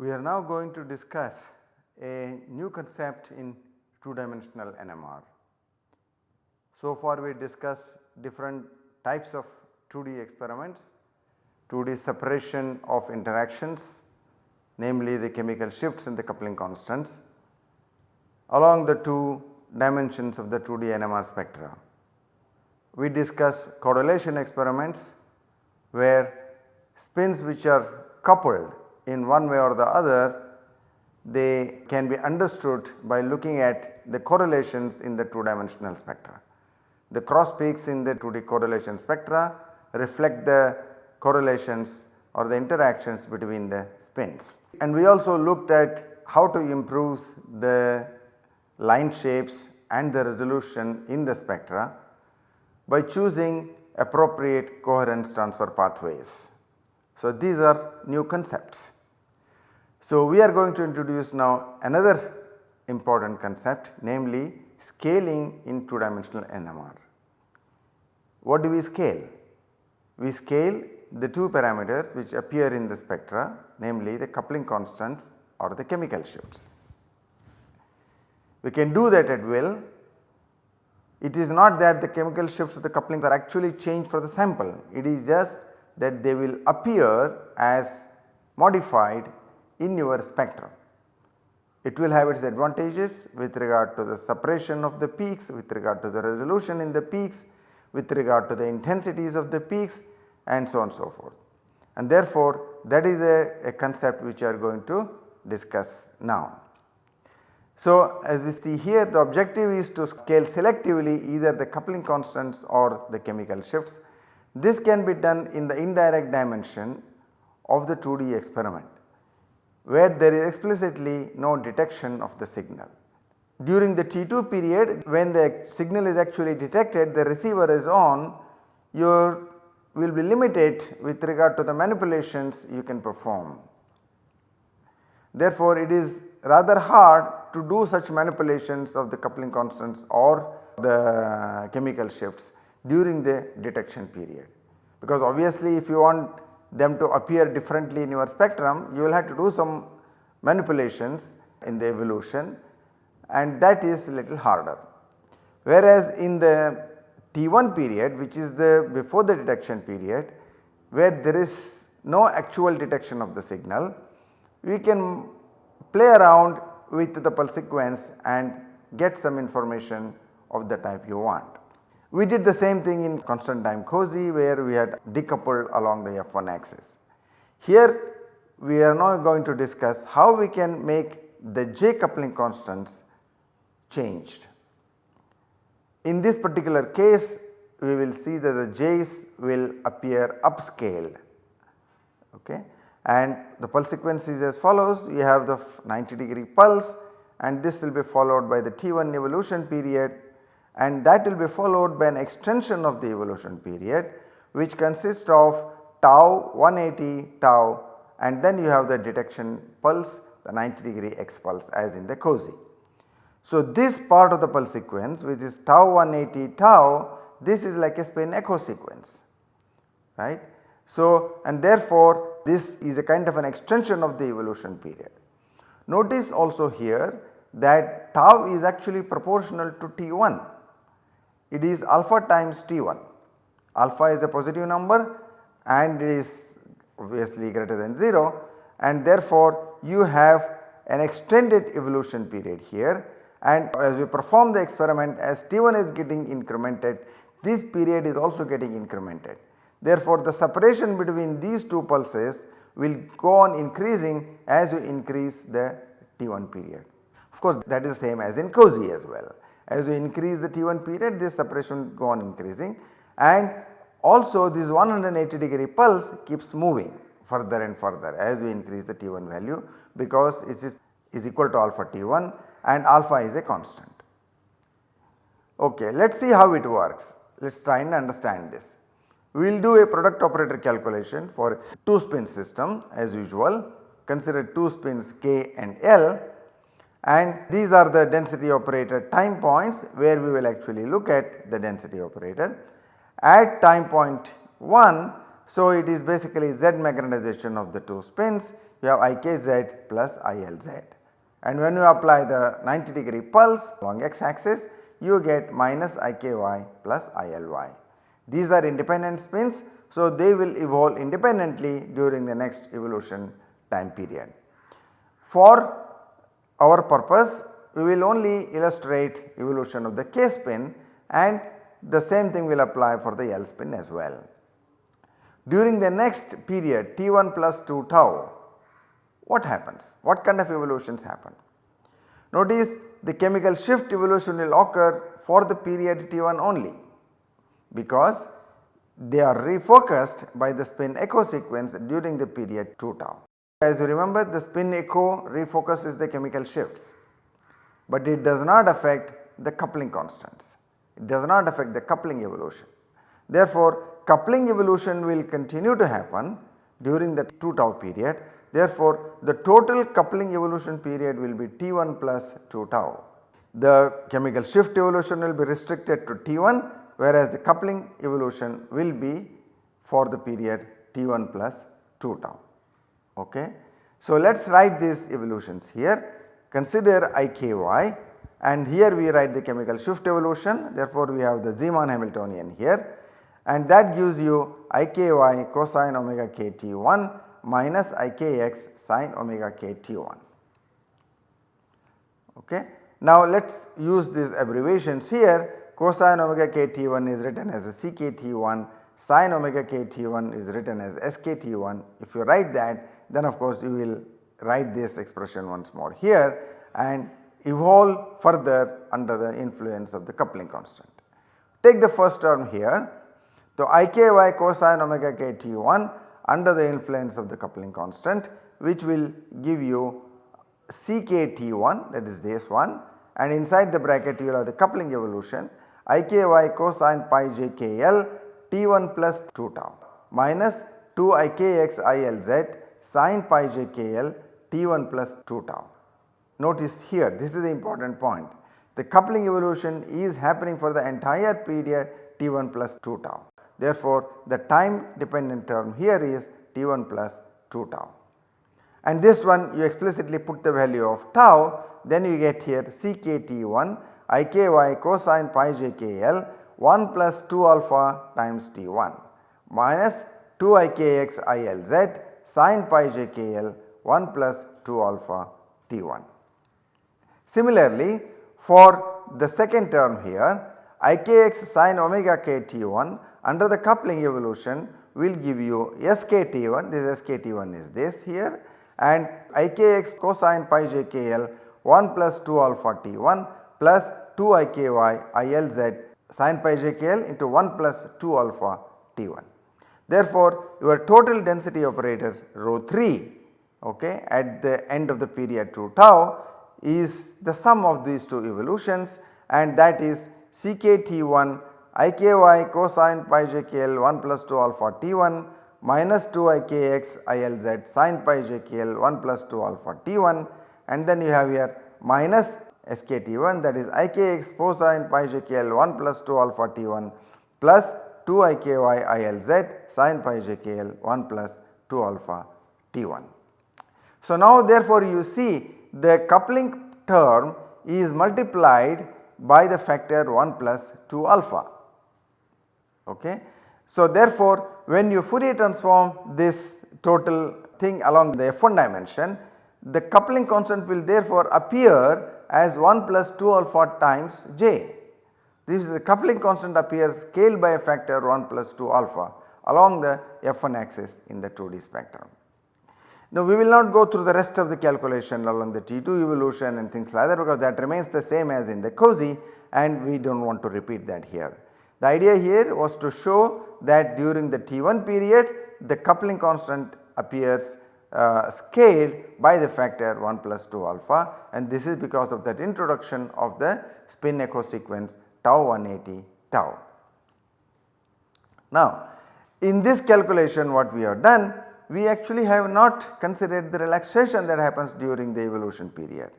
We are now going to discuss a new concept in 2 dimensional NMR. So far we discussed different types of 2D experiments, 2D separation of interactions namely the chemical shifts and the coupling constants along the 2 dimensions of the 2D NMR spectra. We discuss correlation experiments where spins which are coupled in one way or the other they can be understood by looking at the correlations in the 2 dimensional spectra. The cross peaks in the 2D correlation spectra reflect the correlations or the interactions between the spins. And we also looked at how to improve the line shapes and the resolution in the spectra by choosing appropriate coherence transfer pathways. So, these are new concepts. So, we are going to introduce now another important concept namely scaling in 2 dimensional NMR. What do we scale? We scale the 2 parameters which appear in the spectra namely the coupling constants or the chemical shifts. We can do that at will. It is not that the chemical shifts of the coupling are actually changed for the sample, it is just that they will appear as modified in your spectrum. It will have its advantages with regard to the separation of the peaks, with regard to the resolution in the peaks, with regard to the intensities of the peaks and so on so forth. And therefore, that is a, a concept which we are going to discuss now. So, as we see here the objective is to scale selectively either the coupling constants or the chemical shifts. This can be done in the indirect dimension of the 2D experiment where there is explicitly no detection of the signal. During the T2 period when the signal is actually detected the receiver is on you will be limited with regard to the manipulations you can perform. Therefore, it is rather hard to do such manipulations of the coupling constants or the chemical shifts during the detection period. Because obviously if you want them to appear differently in your spectrum you will have to do some manipulations in the evolution and that is little harder. Whereas in the T1 period which is the before the detection period where there is no actual detection of the signal we can play around with the pulse sequence and get some information of the type you want. We did the same thing in constant time COSY where we had decoupled along the F1 axis. Here we are now going to discuss how we can make the J coupling constants changed. In this particular case we will see that the J's will appear upscaled okay. and the pulse sequence is as follows you have the 90 degree pulse and this will be followed by the T1 evolution period and that will be followed by an extension of the evolution period which consists of tau 180 tau and then you have the detection pulse the 90 degree x pulse as in the COSY. So, this part of the pulse sequence which is tau 180 tau this is like a spin echo sequence right. So, and therefore this is a kind of an extension of the evolution period. Notice also here that tau is actually proportional to T1 it is alpha times T1. Alpha is a positive number and it is obviously greater than 0 and therefore you have an extended evolution period here and as we perform the experiment as T1 is getting incremented this period is also getting incremented. Therefore, the separation between these two pulses will go on increasing as you increase the T1 period. Of course, that is the same as in COSY as well. As you increase the T1 period this separation will go on increasing and also this 180 degree pulse keeps moving further and further as we increase the T1 value because it is, is equal to alpha T1 and alpha is a constant. Okay, let us see how it works. Let us try and understand this. We will do a product operator calculation for 2 spin system as usual consider 2 spins k and l and these are the density operator time points where we will actually look at the density operator. At time point 1 so it is basically Z magnetization of the 2 spins you have IKZ plus ILZ and when you apply the 90 degree pulse along x axis you get minus IKY plus ILY. These are independent spins so they will evolve independently during the next evolution time period. For our purpose we will only illustrate evolution of the K spin and the same thing will apply for the L spin as well. During the next period T1 plus 2 tau what happens? What kind of evolutions happen? Notice the chemical shift evolution will occur for the period T1 only because they are refocused by the spin echo sequence during the period 2 tau. As you remember the spin echo refocuses the chemical shifts, but it does not affect the coupling constants, it does not affect the coupling evolution. Therefore, coupling evolution will continue to happen during the 2 tau period. Therefore, the total coupling evolution period will be T1 plus 2 tau. The chemical shift evolution will be restricted to T1 whereas the coupling evolution will be for the period T1 plus 2 tau ok. So let us write these evolutions here consider IKY and here we write the chemical shift evolution therefore we have the Zeeman Hamiltonian here and that gives you IKY cosine omega kt1 minus IKX sine omega kt1 ok. Now let us use these abbreviations here cosine omega kt1 is written as a CKT1 sine omega kt1 is written as SKT1 if you write that then of course you will write this expression once more here and evolve further under the influence of the coupling constant. Take the first term here. So, IKY cosine omega k T1 under the influence of the coupling constant which will give you CKT1 that is this one and inside the bracket you will have the coupling evolution IKY cosine pi j k L T1 plus 2 tau minus 2 IKX ILZ sin pi j k L T1 plus 2 tau. Notice here this is the important point the coupling evolution is happening for the entire period T1 plus 2 tau. Therefore, the time dependent term here is T1 plus 2 tau and this one you explicitly put the value of tau then you get here CKT1 IKY cosine pi j k L 1 plus 2 alpha times T1 minus 2 IKX ILZ sin pi j k L 1 plus 2 alpha T1. Similarly, for the second term here Ikx sin omega k T1 under the coupling evolution will give you SKT1 this SKT1 is this here. And Ikx cosine pi j k L 1 plus 2 alpha T1 plus 2 Iky ILZ sin pi j k L into 1 plus 2 alpha T1. Therefore, your total density operator rho 3 okay, at the end of the period 2 tau is the sum of these two evolutions. And that is CKT1 IKY cosine pi j k L 1 plus 2 alpha T1 minus 2 IKX ILZ sin pi j k L 1 plus 2 alpha T1 and then you have here minus SKT1 that is IKX cosine pi j k L 1 plus 2 alpha T1 plus 2 iky ilz sin pi j k l 1 plus 2 alpha t1. So now therefore you see the coupling term is multiplied by the factor 1 plus 2 alpha. Okay. So therefore when you Fourier transform this total thing along the f1 dimension the coupling constant will therefore appear as 1 plus 2 alpha times j this is the coupling constant appears scaled by a factor 1 plus 2 alpha along the f1 axis in the 2D spectrum. Now we will not go through the rest of the calculation along the T2 evolution and things like that because that remains the same as in the COSY and we do not want to repeat that here. The idea here was to show that during the T1 period the coupling constant appears uh, scaled by the factor 1 plus 2 alpha and this is because of that introduction of the spin echo sequence tau 180 tau. Now in this calculation what we have done we actually have not considered the relaxation that happens during the evolution period.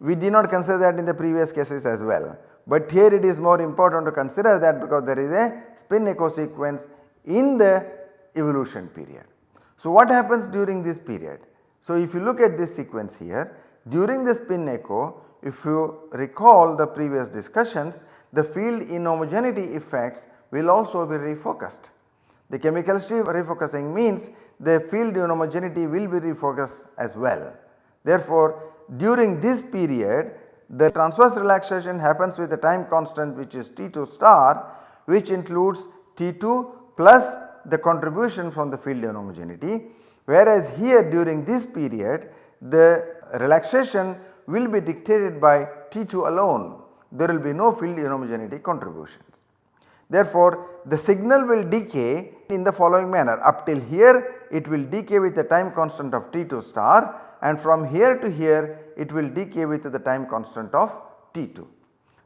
We did not consider that in the previous cases as well, but here it is more important to consider that because there is a spin echo sequence in the evolution period. So, what happens during this period? So, if you look at this sequence here during the spin echo if you recall the previous discussions the field inhomogeneity effects will also be refocused. The chemical shift refocusing means the field inhomogeneity will be refocused as well. Therefore, during this period the transverse relaxation happens with a time constant which is T2 star which includes T2 plus the contribution from the field inhomogeneity whereas here during this period the relaxation will be dictated by T2 alone. There will be no field inhomogeneity contributions. Therefore, the signal will decay in the following manner. Up till here it will decay with the time constant of T2 star and from here to here it will decay with the time constant of T2.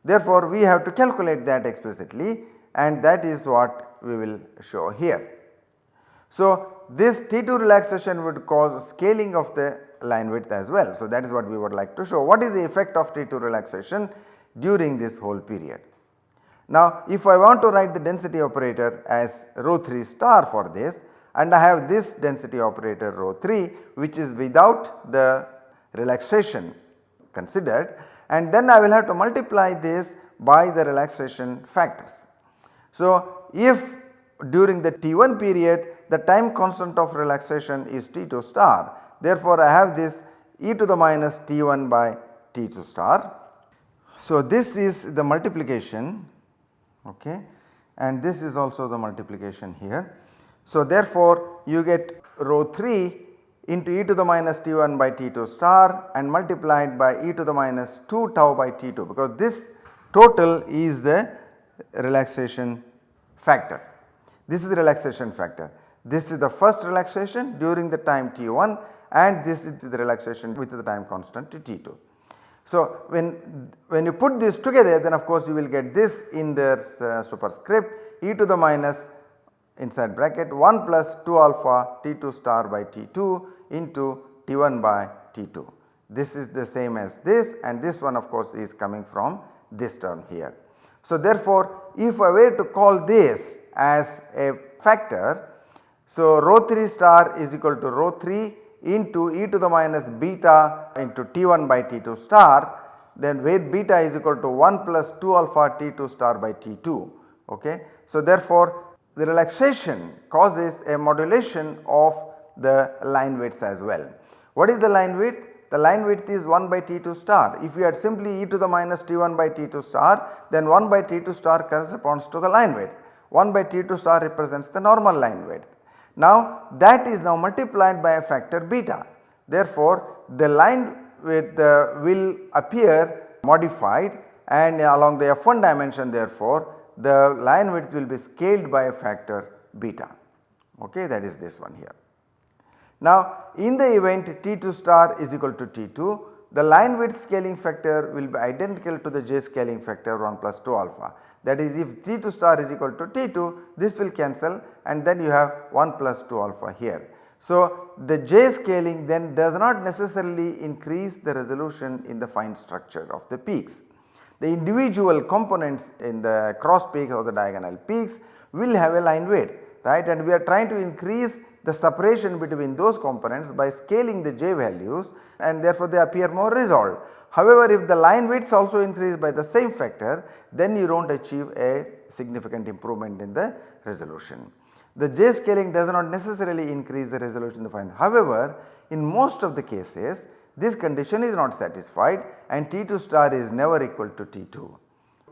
Therefore, we have to calculate that explicitly and that is what we will show here. So, this T2 relaxation would cause scaling of the line width as well. So, that is what we would like to show. What is the effect of T2 relaxation during this whole period? Now, if I want to write the density operator as rho 3 star for this and I have this density operator rho 3 which is without the relaxation considered and then I will have to multiply this by the relaxation factors. So, if during the T1 period the time constant of relaxation is T2 star therefore, I have this e to the minus T1 by T2 star. So, this is the multiplication okay, and this is also the multiplication here. So, therefore, you get rho 3 into e to the minus t1 by t2 star and multiplied by e to the minus 2 tau by t2 because this total is the relaxation factor. This is the relaxation factor. This is the first relaxation during the time t1 and this is the relaxation with the time constant t2. So, when, when you put this together then of course you will get this in the uh, superscript e to the minus inside bracket 1 plus 2 alpha T2 star by T2 into T1 by T2. This is the same as this and this one of course is coming from this term here. So therefore if I were to call this as a factor so rho 3 star is equal to rho 3 into e to the minus beta into T1 by T2 star then where beta is equal to 1 plus 2 alpha T2 star by T2 ok. So therefore the relaxation causes a modulation of the line widths as well. What is the line width? The line width is 1 by T2 star. If you had simply e to the minus T1 by T2 star then 1 by T2 star corresponds to the line width. 1 by T2 star represents the normal line width. Now that is now multiplied by a factor beta. Therefore, the line width uh, will appear modified and along the F1 dimension therefore the line width will be scaled by a factor beta okay that is this one here. Now in the event T2 star is equal to T2 the line width scaling factor will be identical to the J scaling factor 1 plus 2 alpha that is if T2 star is equal to T2 this will cancel and then you have 1 plus 2 alpha here. So the J scaling then does not necessarily increase the resolution in the fine structure of the peaks the individual components in the cross peaks or the diagonal peaks will have a line width right and we are trying to increase the separation between those components by scaling the j values and therefore they appear more resolved. However, if the line widths also increase by the same factor then you do not achieve a significant improvement in the resolution. The j scaling does not necessarily increase the resolution fine. However, in most of the cases this condition is not satisfied and T2 star is never equal to T2.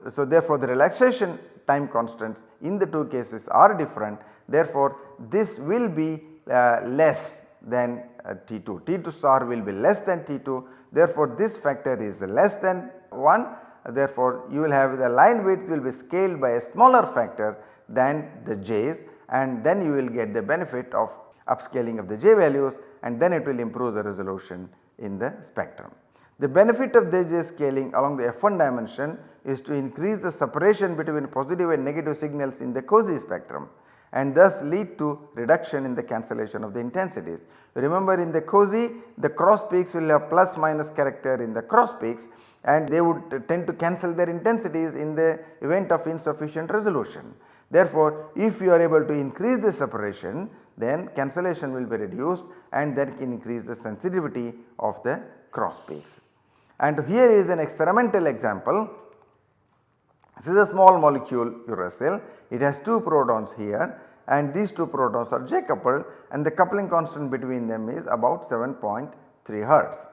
So therefore the relaxation time constants in the two cases are different. Therefore this will be uh, less than uh, T2, T2 star will be less than T2 therefore this factor is less than 1 therefore you will have the line width will be scaled by a smaller factor than the J's and then you will get the benefit of upscaling of the J values and then it will improve the resolution in the spectrum. The benefit of J scaling along the F1 dimension is to increase the separation between positive and negative signals in the COSY spectrum and thus lead to reduction in the cancellation of the intensities. Remember in the COSY the cross peaks will have plus minus character in the cross peaks and they would tend to cancel their intensities in the event of insufficient resolution. Therefore, if you are able to increase the separation then cancellation will be reduced and that can increase the sensitivity of the cross peaks. And here is an experimental example. This is a small molecule uracil, it has 2 protons here and these 2 protons are J coupled and the coupling constant between them is about 7.3 hertz.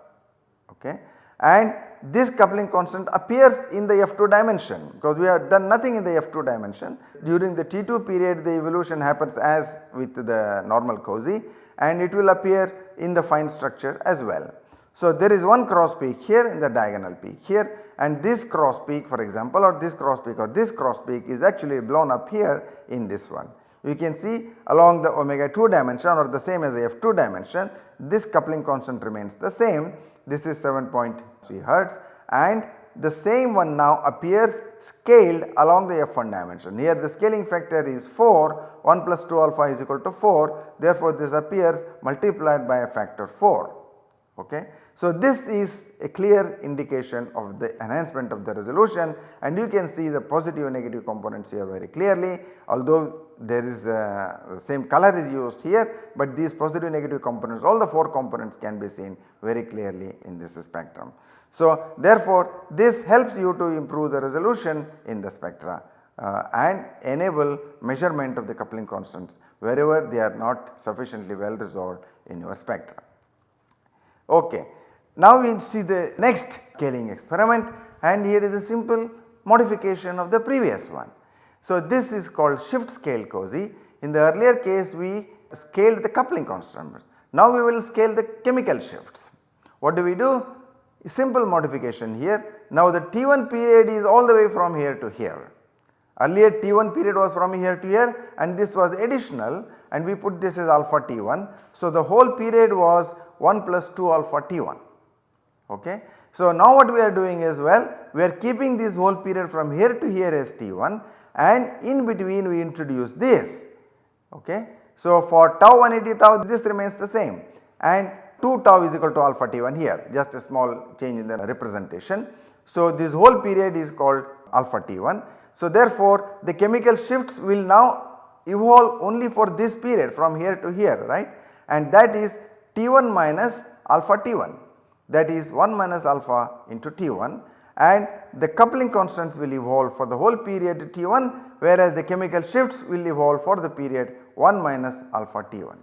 Okay. And this coupling constant appears in the F2 dimension because we have done nothing in the F2 dimension. During the T2 period the evolution happens as with the normal COSY and it will appear in the fine structure as well. So, there is one cross peak here in the diagonal peak here and this cross peak for example or this cross peak or this cross peak is actually blown up here in this one. You can see along the omega 2 dimension or the same as the F2 dimension this coupling constant remains the same this is 7.3 hertz and the same one now appears scaled along the F1 dimension. Here the scaling factor is 4 1 plus 2 alpha is equal to 4 therefore this appears multiplied by a factor 4. Okay. So, this is a clear indication of the enhancement of the resolution and you can see the positive and negative components here very clearly although there is uh, the same color is used here, but these positive and negative components all the 4 components can be seen very clearly in this spectrum. So, therefore, this helps you to improve the resolution in the spectra uh, and enable measurement of the coupling constants wherever they are not sufficiently well resolved in your spectra. Okay. Now we see the next scaling experiment and here is a simple modification of the previous one. So, this is called shift scale COSY. In the earlier case we scaled the coupling constant. Now we will scale the chemical shifts. What do we do? Simple modification here. Now the T1 period is all the way from here to here. Earlier T1 period was from here to here and this was additional and we put this as alpha T1. So the whole period was 1 plus 2 alpha T1. Okay. So now what we are doing is well we are keeping this whole period from here to here as T1 and in between we introduce this. Okay. So, for tau 180 tau this remains the same and 2 tau is equal to alpha t1 here just a small change in the representation. So, this whole period is called alpha t1. So, therefore, the chemical shifts will now evolve only for this period from here to here right and that is t1 minus alpha t1 that is 1 minus alpha into t1 and the coupling constants will evolve for the whole period T1 whereas the chemical shifts will evolve for the period 1 minus alpha T1.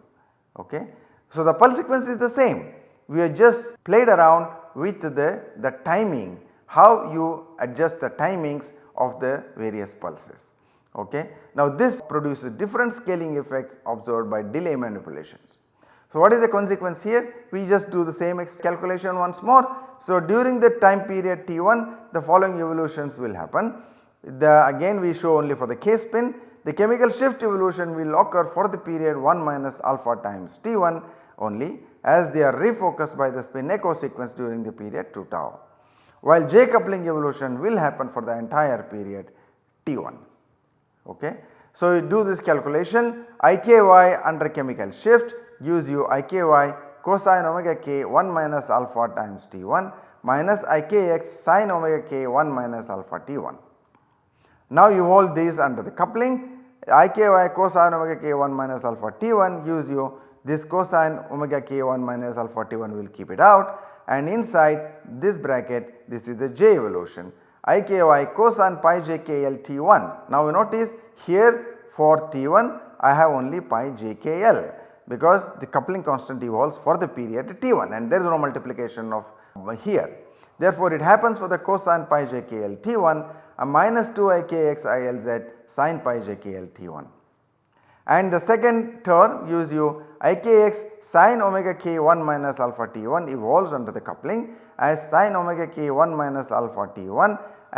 Okay. So, the pulse sequence is the same we have just played around with the, the timing how you adjust the timings of the various pulses. Okay. Now this produces different scaling effects observed by delay manipulations. So what is the consequence here? We just do the same calculation once more. So during the time period T1 the following evolutions will happen. The again we show only for the K spin the chemical shift evolution will occur for the period 1 minus alpha times T1 only as they are refocused by the spin echo sequence during the period 2 tau. While J coupling evolution will happen for the entire period T1. Okay. So you do this calculation IKY under chemical shift gives you IKY cosine omega k 1 minus alpha times T1 minus IKX sine omega k 1 minus alpha T1. Now you hold these under the coupling IKY cosine omega k 1 minus alpha T1 gives you this cosine omega k 1 minus alpha T1 will keep it out and inside this bracket this is the J evolution IKY cosine pi j k L T1. Now you notice here for T1 I have only pi j k L because the coupling constant evolves for the period T1 and there is no multiplication of uh, here. Therefore, it happens for the cosine pi j k L T1 a minus 2 i k x i L z sin pi j k L T1. And the second term gives you i k x sin omega k 1 minus alpha T1 evolves under the coupling as sin omega k 1 minus alpha T1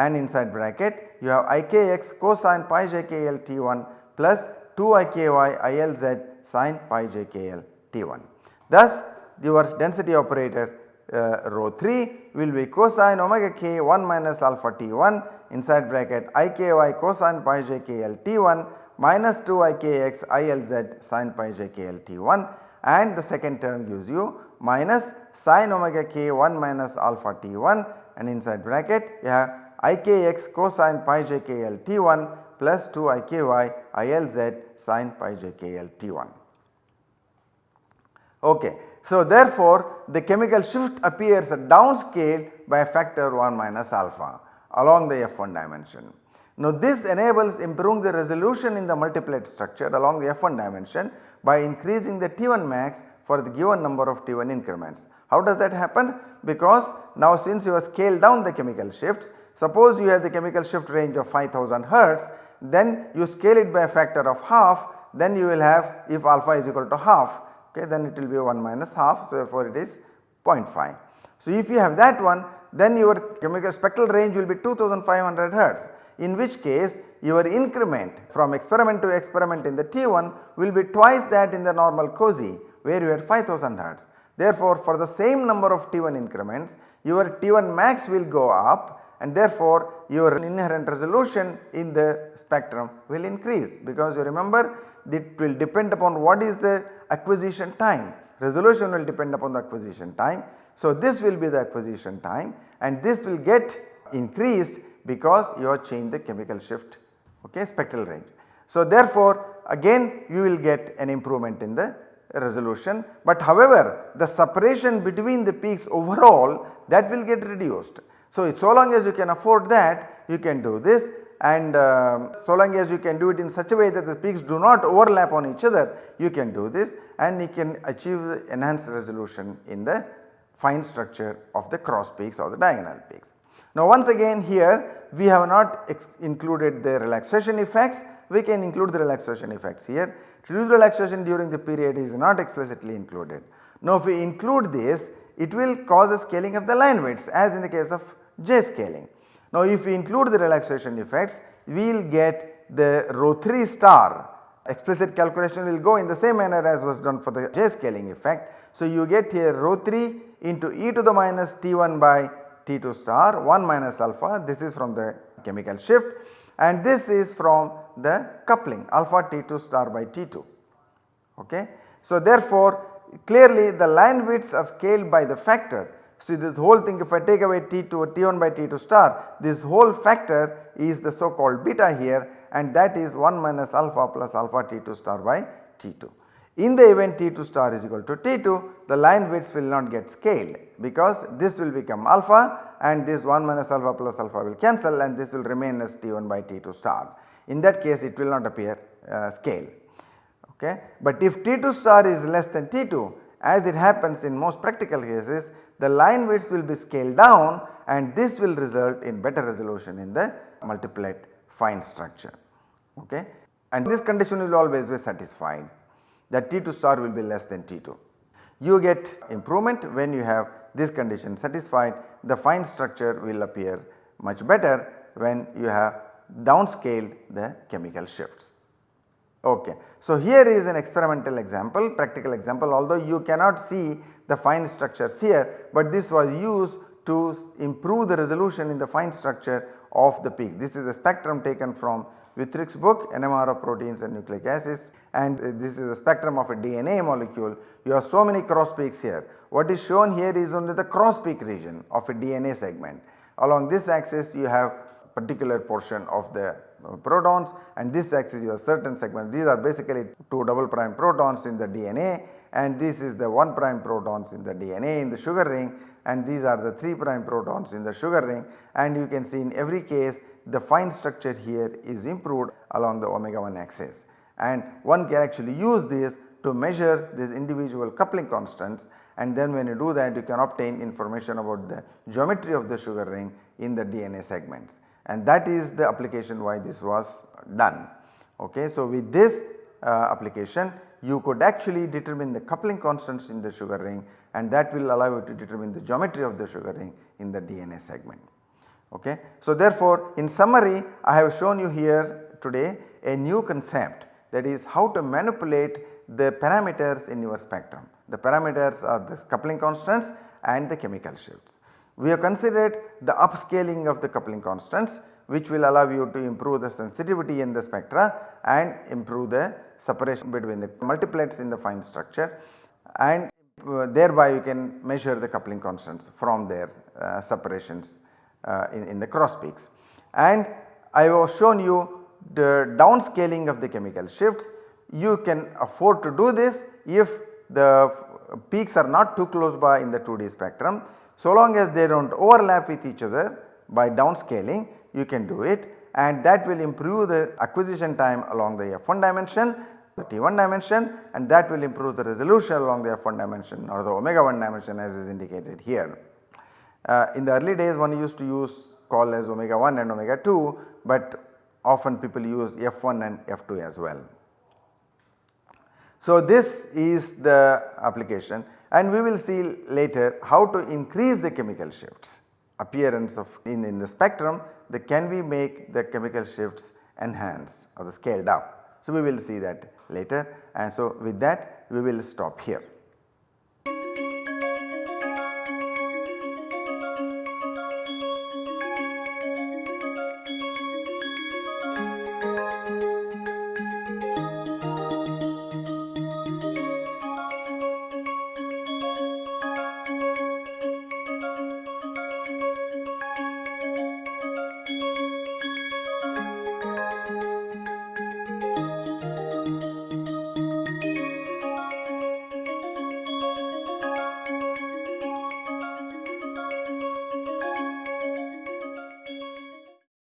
and inside bracket you have i k x cosine pi j k L T1 plus 2 iky ilz sin pi j k L T1. Thus your density operator uh, rho 3 will be cosine omega k 1 minus alpha T1 inside bracket i k y cosine pi j k L T1 minus 2 ikx ilz sin pi j k L T 1 and the second term gives you minus sin omega k 1 minus alpha T 1 and inside bracket you have ikx cosine pi j k L T 1 plus 2 iky ilz sin pi j k L T 1. Okay. So, therefore, the chemical shift appears at downscale by a factor 1 minus alpha along the F1 dimension. Now, this enables improving the resolution in the multiplet structure along the F1 dimension by increasing the T1 max for the given number of T1 increments. How does that happen? Because now since you have scaled down the chemical shifts, suppose you have the chemical shift range of 5000 hertz, then you scale it by a factor of half, then you will have if alpha is equal to half, okay, then it will be 1 minus half. So, therefore, it is 0.5. So, if you have that one then your chemical spectral range will be 2500 hertz in which case your increment from experiment to experiment in the T1 will be twice that in the normal COSY where you had 5000 hertz. Therefore, for the same number of T1 increments your T1 max will go up and therefore your inherent resolution in the spectrum will increase because you remember it will depend upon what is the acquisition time resolution will depend upon the acquisition time. So, this will be the acquisition time and this will get increased because you have changed the chemical shift okay, spectral range. So, therefore, again you will get an improvement in the resolution, but however the separation between the peaks overall that will get reduced. So, so long as you can afford that you can do this and uh, so long as you can do it in such a way that the peaks do not overlap on each other you can do this and you can achieve the enhanced resolution in the fine structure of the cross peaks or the diagonal peaks. Now once again here we have not included the relaxation effects we can include the relaxation effects here. Reduced relaxation during the period is not explicitly included. Now if we include this it will cause a scaling of the line widths as in the case of J scaling. Now if we include the relaxation effects we will get the rho 3 star explicit calculation will go in the same manner as was done for the J scaling effect. So you get here rho 3 into e to the minus T1 by T2 star 1 minus alpha. This is from the chemical shift. And this is from the coupling alpha T2 star by T2 ok. So therefore clearly the line widths are scaled by the factor. See this whole thing if I take away T2 T1 by T2 star this whole factor is the so called beta here. And that is 1 minus alpha plus alpha T2 star by T2. In the event T2 star is equal to T2 the line widths will not get scaled because this will become alpha and this 1 minus alpha plus alpha will cancel and this will remain as T1 by T2 star. In that case it will not appear uh, scale. Okay. But if T2 star is less than T2 as it happens in most practical cases the line widths will be scaled down and this will result in better resolution in the multiplet fine structure. Okay. And this condition will always be satisfied that T2 star will be less than T2. You get improvement when you have this condition satisfied the fine structure will appear much better when you have downscaled the chemical shifts. Okay. So, here is an experimental example practical example although you cannot see the fine structures here, but this was used to improve the resolution in the fine structure of the peak. This is a spectrum taken from Wüthrich's book NMR of proteins and nucleic acids and this is the spectrum of a DNA molecule. You have so many cross peaks here. What is shown here is only the cross peak region of a DNA segment. Along this axis you have particular portion of the uh, protons and this axis you have certain segments. These are basically 2 double prime protons in the DNA and this is the 1 prime protons in the DNA in the sugar ring and these are the 3 prime protons in the sugar ring and you can see in every case the fine structure here is improved along the omega 1 axis and one can actually use this to measure these individual coupling constants and then when you do that you can obtain information about the geometry of the sugar ring in the DNA segments and that is the application why this was done. Okay. So, with this uh, application you could actually determine the coupling constants in the sugar ring and that will allow you to determine the geometry of the sugar ring in the DNA segment. Okay. So, therefore, in summary I have shown you here today a new concept that is how to manipulate the parameters in your spectrum. The parameters are the coupling constants and the chemical shifts. We have considered the upscaling of the coupling constants which will allow you to improve the sensitivity in the spectra and improve the separation between the multiplets in the fine structure and uh, thereby you can measure the coupling constants from their uh, separations uh, in, in the cross peaks. And I have shown you the downscaling of the chemical shifts. You can afford to do this if the peaks are not too close by in the 2D spectrum. So long as they do not overlap with each other by downscaling you can do it and that will improve the acquisition time along the F1 dimension the T1 dimension and that will improve the resolution along the F1 dimension or the omega 1 dimension as is indicated here. Uh, in the early days one used to use call as omega 1 and omega 2 but often people use F1 and F2 as well. So this is the application and we will see later how to increase the chemical shifts appearance of in, in the spectrum that can we make the chemical shifts enhanced or the scaled up. So we will see that later and so with that we will stop here.